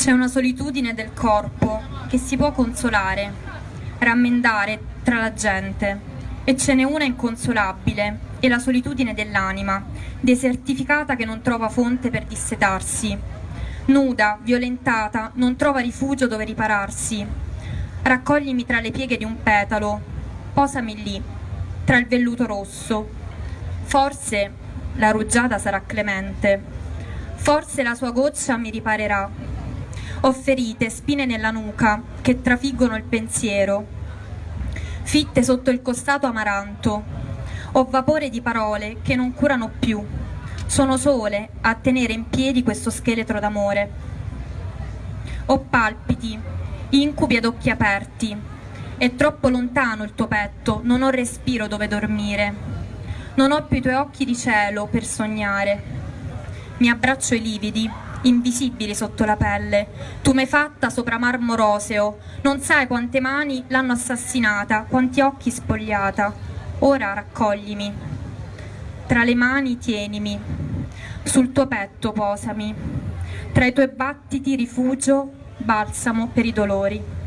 C'è una solitudine del corpo che si può consolare, rammendare tra la gente, e ce n'è una inconsolabile, è la solitudine dell'anima, desertificata che non trova fonte per dissetarsi. Nuda, violentata, non trova rifugio dove ripararsi. Raccoglimi tra le pieghe di un petalo, posami lì, tra il velluto rosso. Forse la rugiada sarà clemente, forse la sua goccia mi riparerà ho ferite, spine nella nuca, che trafiggono il pensiero. Fitte sotto il costato amaranto. Ho vapore di parole che non curano più. Sono sole a tenere in piedi questo scheletro d'amore. Ho palpiti, incubi ad occhi aperti. È troppo lontano il tuo petto, non ho respiro dove dormire. Non ho più i tuoi occhi di cielo per sognare. Mi abbraccio i lividi, invisibili sotto la pelle. Tu m'hai fatta sopra marmo roseo, non sai quante mani l'hanno assassinata, quanti occhi spogliata. Ora raccoglimi. Tra le mani tienimi, sul tuo petto posami, tra i tuoi battiti rifugio, balsamo per i dolori.